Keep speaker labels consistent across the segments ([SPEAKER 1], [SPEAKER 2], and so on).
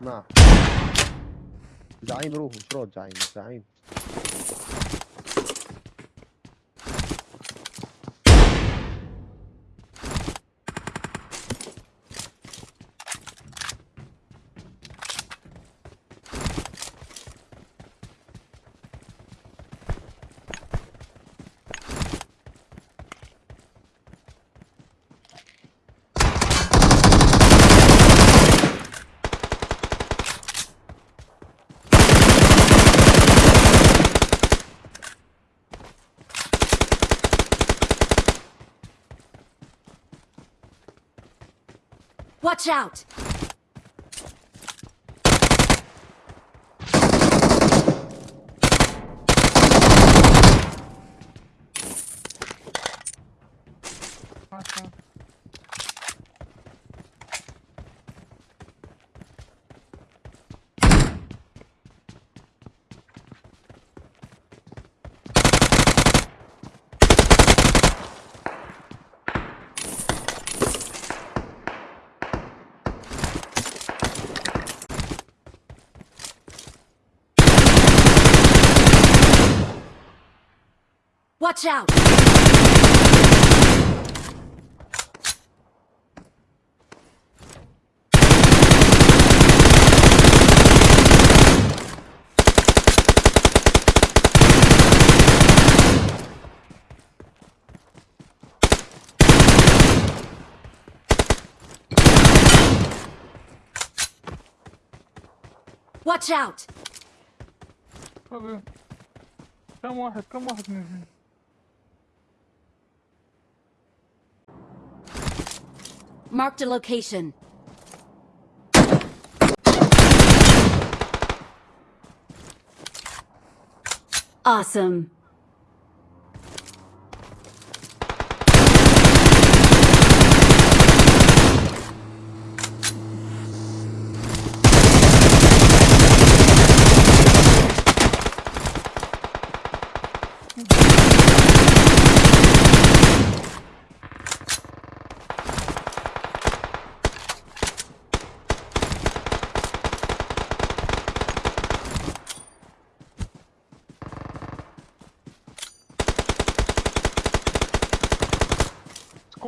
[SPEAKER 1] اسمع زعيم روح مش راد زعيم زعيم
[SPEAKER 2] Watch out! Watch out! Watch out!
[SPEAKER 3] Come on, come on.
[SPEAKER 2] Marked a location. Awesome.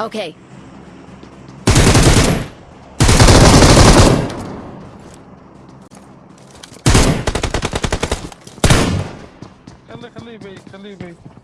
[SPEAKER 2] Okay.
[SPEAKER 3] Can leave me, can leave me.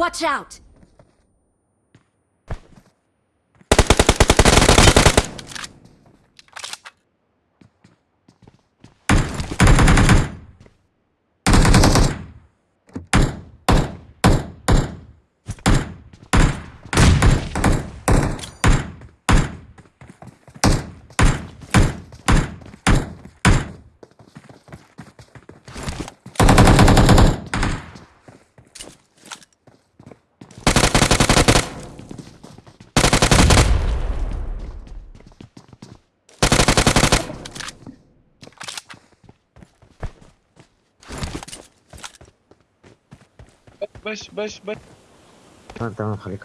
[SPEAKER 2] Watch out!
[SPEAKER 4] باش باش باش
[SPEAKER 5] تمام خليك.